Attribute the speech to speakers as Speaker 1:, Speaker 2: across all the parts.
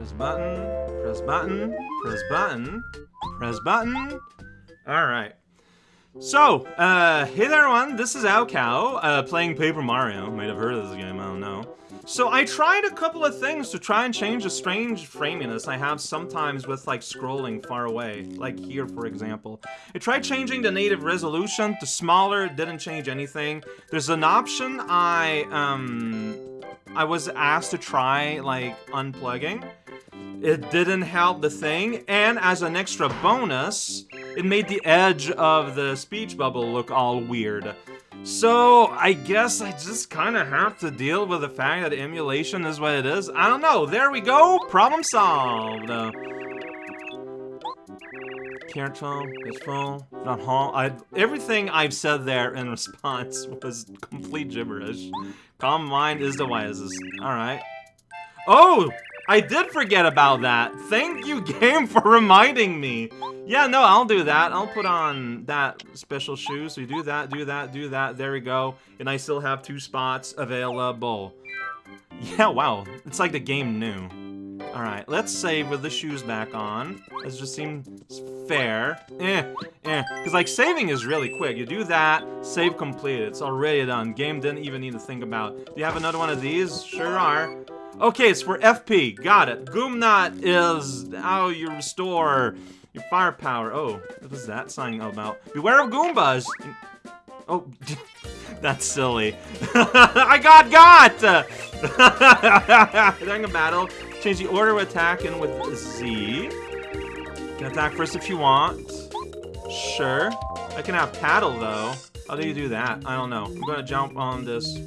Speaker 1: Press button, press button, press button, press button. Alright. So, uh, hey there everyone, this is raocow, uh, playing Paper Mario. Might have heard of this game, I don't know. So I tried a couple of things to try and change the strange framiness I have sometimes with like scrolling far away, like here for example. I tried changing the native resolution to smaller, didn't change anything. There's an option I, um, I was asked to try like unplugging. It didn't help the thing, and as an extra bonus, it made the edge of the speech bubble look all weird. So, I guess I just kind of have to deal with the fact that emulation is what it is. I don't know. There we go. Problem solved. Careful, not hall. I everything I've said there in response was complete gibberish. Calm mind is the wisest. All right. Oh, I did forget about that. Thank you, game, for reminding me. Yeah, no, I'll do that. I'll put on that special shoe. So you do that, do that, do that. There we go. And I still have two spots available. Yeah, wow. It's like the game knew. Alright, let's save with the shoes back on. This just seems fair. Eh, eh. Because, like, saving is really quick. You do that, save completed. It's already done. Game didn't even need to think about. Do you have another one of these? Sure are. Okay, it's for FP. Got it. Goomnut is how you restore your firepower. Oh, what was that sign about? Beware of Goombas! Oh, that's silly. I got got! During a battle, change the order of attack in with Z. You can attack first if you want. Sure. I can have paddle, though. How do you do that? I don't know. I'm gonna jump on this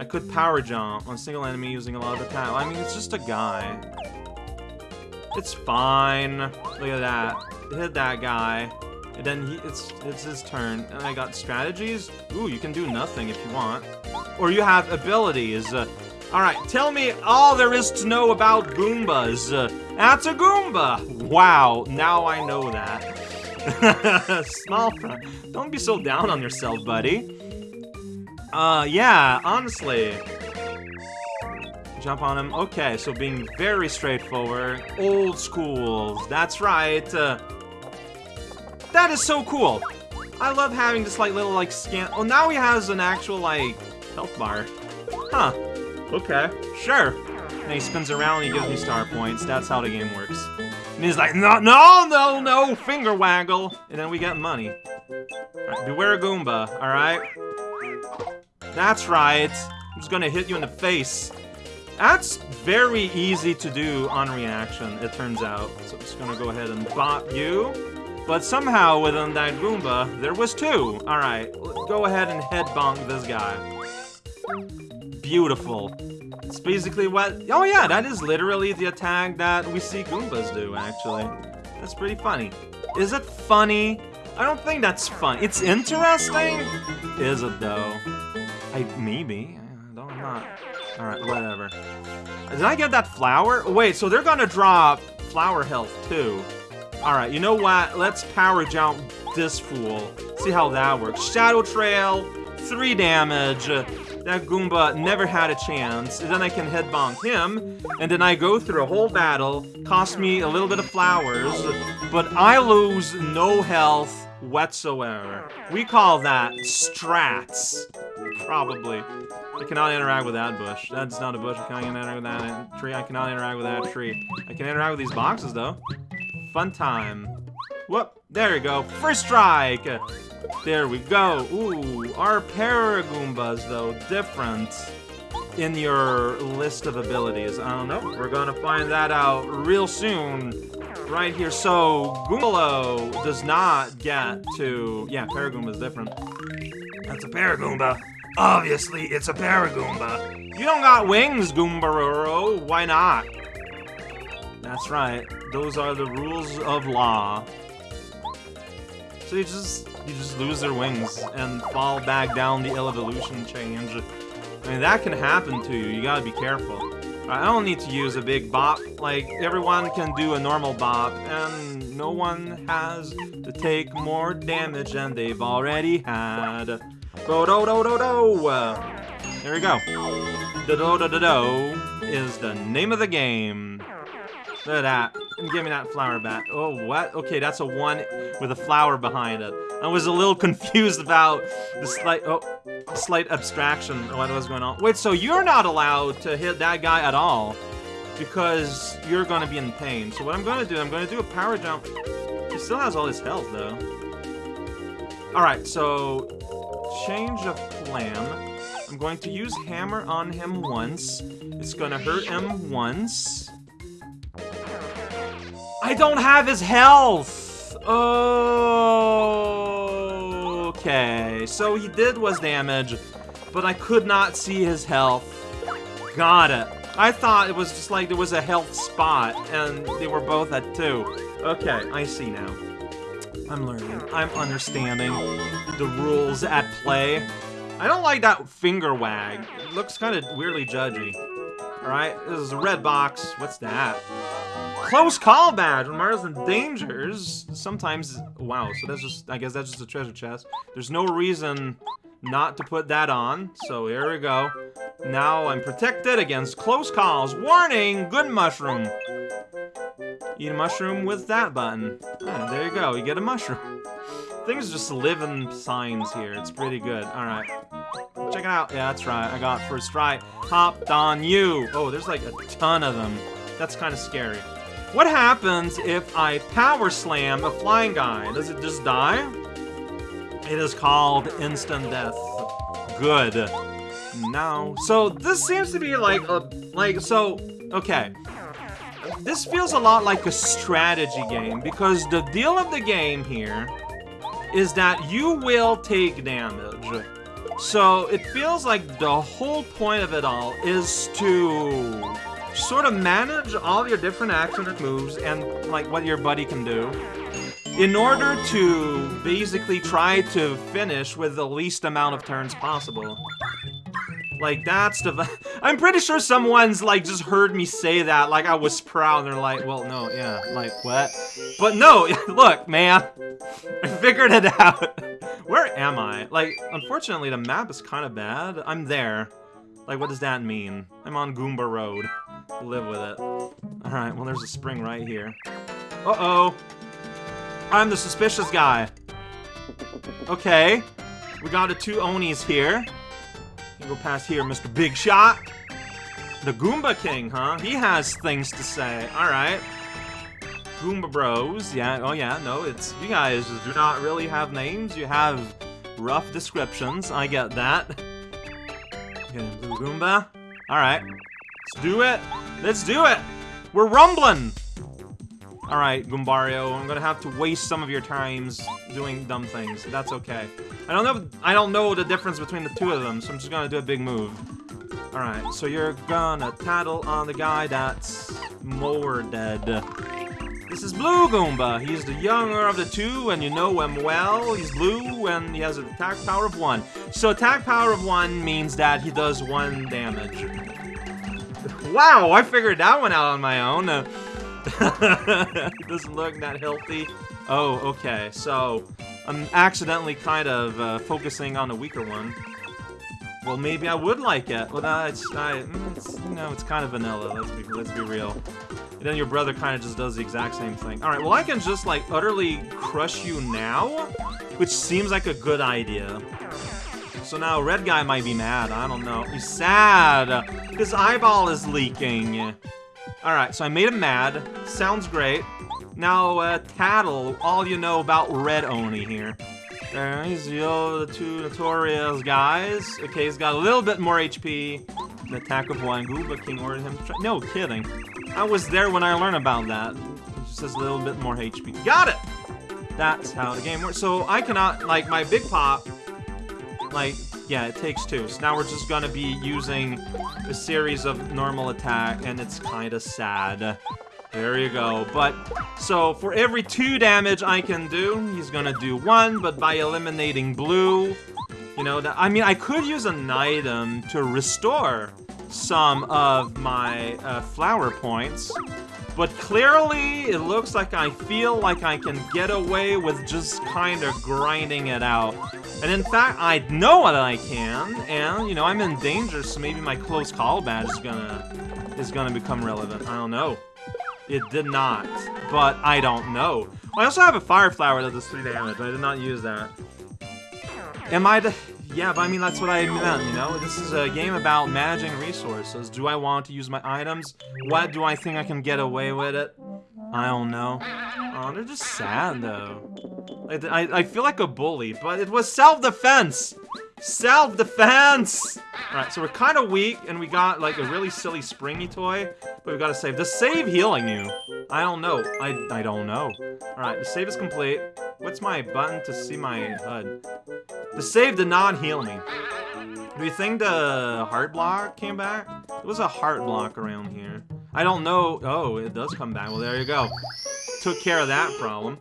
Speaker 1: I could power jump on single enemy using a lot of the attack. I mean, it's just a guy. It's fine. Look at that. Hit that guy. And then he, it's it's his turn. And I got strategies. Ooh, you can do nothing if you want. Or you have abilities. Uh, Alright, tell me all there is to know about Goombas. Uh, that's a Goomba! Wow, now I know that. Small Don't be so down on yourself, buddy. Uh, yeah, honestly. Jump on him. Okay, so being very straightforward. Old schools. That's right. Uh, that is so cool. I love having this, like, little, like, scan- Oh, now he has an actual, like, health bar. Huh. Okay. Sure. And he spins around and he gives me star points. That's how the game works. And he's like, no, no, no, no, finger waggle. And then we get money. Right, beware Goomba, alright? That's right. I'm just gonna hit you in the face. That's very easy to do on reaction, it turns out. So I'm just gonna go ahead and bop you. But somehow within that Goomba, there was two. Alright, go ahead and head bonk this guy. Beautiful. It's basically what... Oh yeah, that is literally the attack that we see Goombas do, actually. That's pretty funny. Is it funny? I don't think that's fun. It's interesting? Is it, though? I maybe. I don't, I'm not. Alright, whatever. Did I get that flower? wait, so they're gonna drop flower health too. Alright, you know what? Let's power jump this fool. See how that works. Shadow Trail, 3 damage. That Goomba never had a chance. Then I can head bonk him. And then I go through a whole battle. Cost me a little bit of flowers. But I lose no health whatsoever. We call that strats. Probably. I cannot interact with that bush. That's not a bush. I cannot interact with that tree. I cannot interact with that tree. I can interact with these boxes, though. Fun time. Whoop. There we go. First strike. There we go. Ooh, our Paragoombas, though, different in your list of abilities. I don't know. We're gonna find that out real soon right here. So, Goombario does not get to... Yeah, Paragoomba is different. That's a Paragoomba. Obviously, it's a Paragoomba. You don't got wings, Goombaroro. Why not? That's right. Those are the rules of law. So you just you just lose their wings and fall back down the evolution change. I mean, that can happen to you. You gotta be careful. I don't need to use a big bop. Like, everyone can do a normal bop, and no one has to take more damage than they've already had. Go do do do do! There we go. The do do do do is the name of the game. Look at that. Give me that flower back. Oh, what? Okay, that's a one with a flower behind it. I was a little confused about the slight, oh, slight abstraction of what was going on. Wait, so you're not allowed to hit that guy at all because you're going to be in pain. So what I'm going to do, I'm going to do a power jump. He still has all his health, though. Alright, so change of plan. I'm going to use hammer on him once. It's gonna hurt him once. I don't have his health! Oh, Okay, so he did was damage, but I could not see his health. Got it. I thought it was just like there was a health spot, and they were both at two. Okay, I see now. I'm learning. I'm understanding the rules at play. I don't like that finger wag. It looks kind of weirdly judgy. Alright, this is a red box. What's that? Close call badge. When Mario's in dangers, sometimes... Wow, so that's just... I guess that's just a treasure chest. There's no reason not to put that on. So here we go. Now I'm protected against close calls. Warning! Good mushroom. Eat a mushroom with that button. Yeah, there you go. You get a mushroom. Things just living signs here. It's pretty good. Alright. Check it out. Yeah, that's right. I got first try. Hopped on you. Oh, there's like a ton of them. That's kind of scary. What happens if I power slam a flying guy? Does it just die? It is called instant death. Good. No. So this seems to be like a like so okay. This feels a lot like a strategy game because the deal of the game here is that you will take damage. So it feels like the whole point of it all is to sort of manage all your different action and moves and like what your buddy can do in order to basically try to finish with the least amount of turns possible. Like, that's the... I'm pretty sure someone's, like, just heard me say that, like I was proud, and they're like, well, no, yeah, like, what? But no, look, man, I figured it out. Where am I? Like, unfortunately, the map is kind of bad. I'm there. Like, what does that mean? I'm on Goomba Road. Live with it. Alright, well, there's a spring right here. Uh-oh. I'm the suspicious guy. Okay. We got the two Onis here. Go past here, Mr. Big Shot. The Goomba King, huh? He has things to say. Alright. Goomba Bros. Yeah, oh yeah, no, it's... You guys do not really have names. You have rough descriptions. I get that. Okay, Blue Goomba. Alright. Let's do it. Let's do it. We're rumbling. Alright, Goombario, I'm gonna have to waste some of your times doing dumb things. That's okay. I don't know I don't know the difference between the two of them, so I'm just gonna do a big move. Alright, so you're gonna tattle on the guy that's more dead. This is Blue Goomba. He's the younger of the two, and you know him well. He's blue, and he has an attack power of one. So attack power of one means that he does one damage. Wow, I figured that one out on my own. Uh, doesn't look that healthy. Oh, okay. So, I'm accidentally kind of uh, focusing on the weaker one. Well, maybe I would like it. Well, uh, it's, I, mm, it's, you know, it's kind of vanilla. Let's be, let's be real. And then your brother kind of just does the exact same thing. All right, well, I can just, like, utterly crush you now, which seems like a good idea. So now red guy might be mad. I don't know. He's sad. His eyeball is leaking. Alright, so I made him mad. Sounds great. Now, uh, Tattle, all you know about Red Oni here. Uh, he's the two notorious guys. Okay, he's got a little bit more HP. An attack of one. Goomba King ordered him to No kidding. I was there when I learned about that. He just has a little bit more HP. Got it! That's how the game works. So I cannot, like, my Big Pop, like, yeah, it takes two. So now we're just gonna be using a series of normal attack, and it's kind of sad. There you go. But, so, for every two damage I can do, he's gonna do one, but by eliminating blue, you know, that I mean, I could use an item to restore some of my uh, flower points, but clearly, it looks like I feel like I can get away with just kind of grinding it out. And in fact, I know that I can, and, you know, I'm in danger, so maybe my close call badge is gonna, is gonna become relevant. I don't know. It did not, but I don't know. I also have a Fire Flower that does 3 damage. I did not use that. Am I the... Yeah, but I mean, that's what I meant, you know? This is a game about managing resources. Do I want to use my items? What do I think I can get away with it? I don't know. Oh, they're just sad, though. I, I, I feel like a bully, but it was self-defense! Self-defense! Alright, so we're kind of weak, and we got, like, a really silly springy toy, but we gotta save. Does save healing you? I don't know. I, I don't know. Alright, the save is complete. What's my button to see my HUD? The save did not heal me. Do you think the heart block came back? There was a heart block around here. I don't know. Oh, it does come back. Well, there you go. Took care of that problem.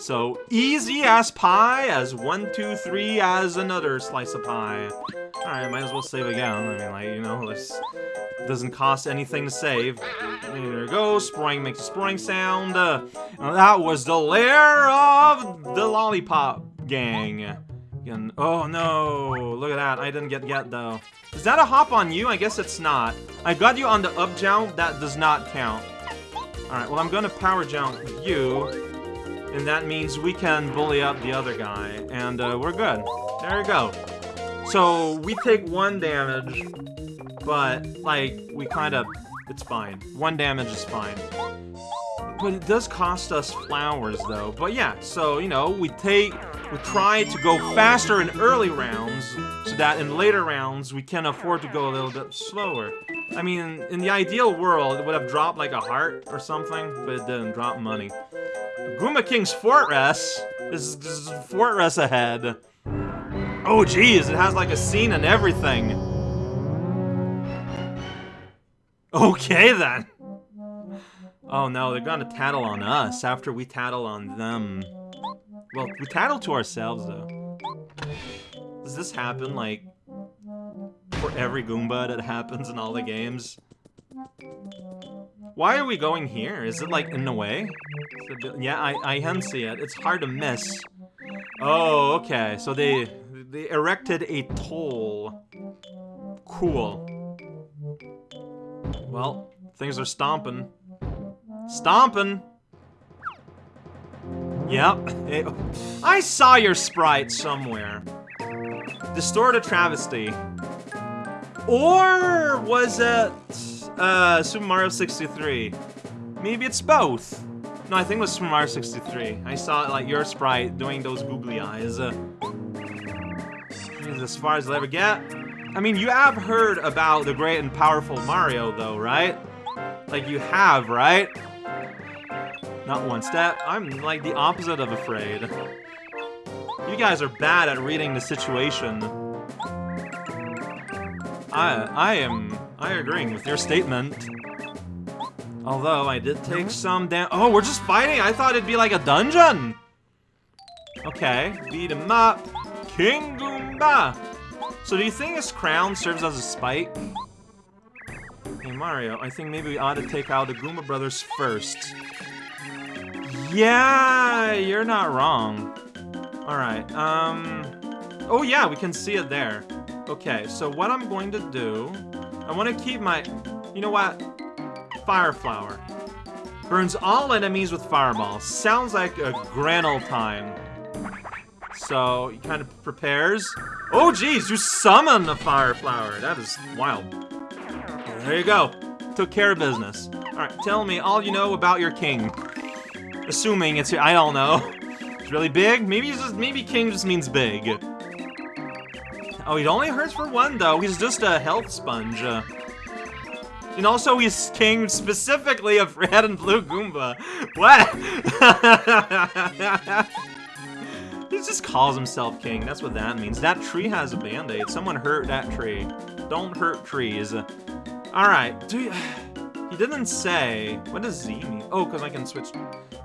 Speaker 1: So, easy as pie, as one, two, three, as another slice of pie. Alright, might as well save again. I mean, like, you know, this doesn't cost anything to save. There we go, Sproing makes a sproing sound. Uh, that was the lair of the Lollipop Gang. And, oh no, look at that, I didn't get get though. Is that a hop on you? I guess it's not. I got you on the up jump, that does not count. Alright, well I'm gonna power jump you, and that means we can bully up the other guy, and uh, we're good. There you go. So, we take one damage, but, like, we kind of... It's fine. One damage is fine. But it does cost us flowers, though. But yeah, so, you know, we take... We try to go faster in early rounds, so that in later rounds, we can afford to go a little bit slower. I mean, in the ideal world, it would have dropped like a heart or something, but it didn't drop money. Goomba King's Fortress is, is Fortress ahead. Oh geez, it has like a scene and everything. Okay then. Oh no, they're gonna tattle on us after we tattle on them. Well, we tattle to ourselves though. Does this happen like for every Goomba that happens in all the games? Why are we going here? Is it like in the way? Yeah, I, I can see it. It's hard to miss. Oh, okay. So they they erected a toll. Cool. Well, things are stomping. Stomping! Yep. I saw your sprite somewhere. Distorted Travesty. Or was it uh, Super Mario 63? Maybe it's both. No, I think it was Super Mario 63. I saw like your sprite doing those googly eyes. Uh, as far as I'll ever get. I mean, you have heard about the great and powerful Mario, though, right? Like, you have, right? Not one step. I'm, like, the opposite of afraid. You guys are bad at reading the situation. I, I am, I agreeing with your statement. Although, I did take some damn- Oh, we're just fighting? I thought it'd be like a dungeon! Okay, beat him up. King Goomba! So do you think his crown serves as a spike? Hey Mario, I think maybe we ought to take out the Goomba Brothers first. Yeah, you're not wrong. Alright, um... Oh yeah, we can see it there. Okay, so what I'm going to do... I want to keep my... You know what? Fire Flower. Burns all enemies with Fireball. Sounds like a grand old time. So he kind of prepares. Oh, geez, you summon the fire flower. That is wild. There you go. Took care of business. All right, tell me all you know about your king. Assuming it's I don't know. It's really big. Maybe just maybe king just means big. Oh, he only hurts for one though. He's just a health sponge. Uh, and also, he's king specifically of red and blue Goomba. What? He just calls himself king. That's what that means. That tree has a band-aid. Someone hurt that tree. Don't hurt trees. Alright. Do you... He didn't say... What does Z mean? Oh, because I can switch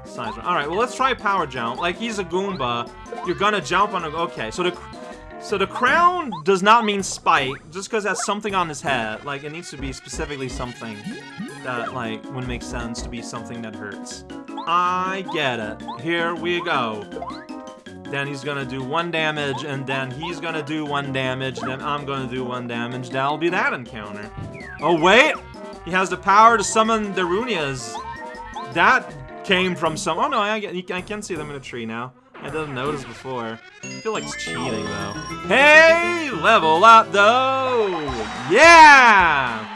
Speaker 1: sides. Alright, well, let's try power jump. Like, he's a Goomba. You're gonna jump on a... Okay, so the... So the crown does not mean spike, just because it has something on his head. Like, it needs to be specifically something that, like, would make sense to be something that hurts. I get it. Here we go then he's gonna do one damage, and then he's gonna do one damage, then I'm gonna do one damage. That'll be that encounter. Oh, wait! He has the power to summon the Runias. That came from some... Oh, no, I, I can see them in a tree now. I didn't notice before. I feel like it's cheating, though. Hey! Level up, though! Yeah!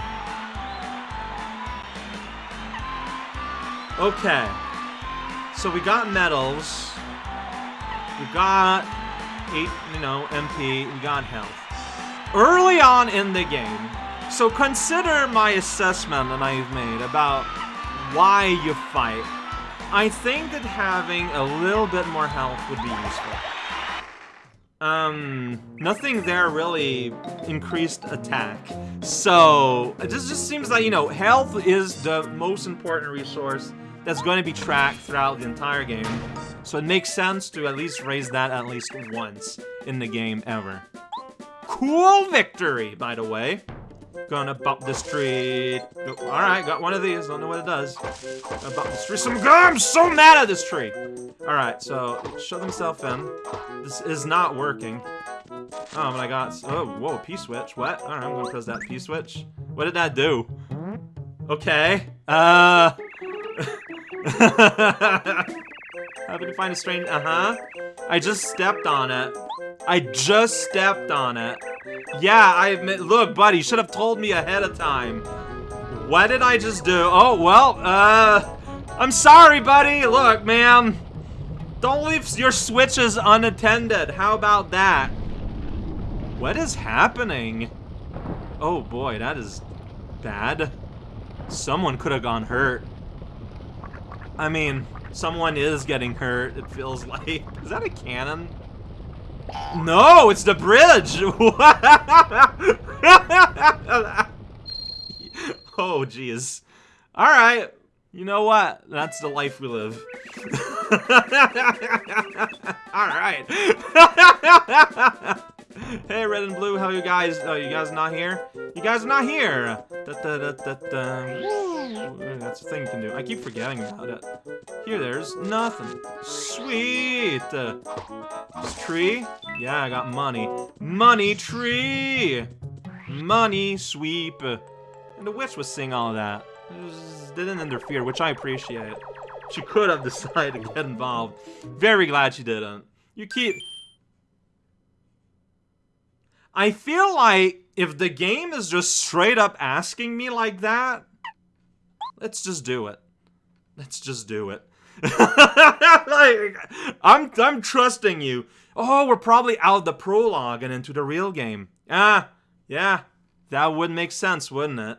Speaker 1: Okay. So we got medals. We got 8, you know, MP. We got health. Early on in the game, so consider my assessment that I've made about why you fight. I think that having a little bit more health would be useful. Um, nothing there really increased attack. So, it just, just seems like, you know, health is the most important resource that's going to be tracked throughout the entire game. So it makes sense to at least raise that at least once in the game ever. Cool victory, by the way. Gonna bump this tree. Alright, got one of these. Don't know what it does. Gonna bump this tree. Some I'm so mad at this tree. Alright, so shut himself in. This is not working. Oh, but I got... Oh, whoa, P-switch. What? Alright, I'm gonna press that P-switch. What did that do? Okay. Uh... Happy to find a strange... Uh-huh. I just stepped on it. I just stepped on it. Yeah, I admit- Look, buddy, you should have told me ahead of time. What did I just do? Oh, well, uh... I'm sorry, buddy. Look, man. Don't leave your switches unattended. How about that? What is happening? Oh, boy, that is bad. Someone could have gone hurt. I mean, someone is getting hurt, it feels like. Is that a cannon? No, it's the bridge! oh, jeez. Alright. You know what? That's the life we live. Alright. hey, red and blue, how are you guys? Oh, you guys not here? You guys are not here! Da, da, da, da, da. That's the thing you can do. I keep forgetting about it. Here, there's nothing. Sweet! Uh, this tree? Yeah, I got money. Money tree! Money sweep. And the witch was saying all that. Didn't interfere, which I appreciate. She could have decided to get involved. Very glad she didn't. You keep... I feel like if the game is just straight up asking me like that, let's just do it. Let's just do it. like, I'm I'm trusting you. Oh, we're probably out of the prologue and into the real game. Ah, yeah, that would make sense, wouldn't it?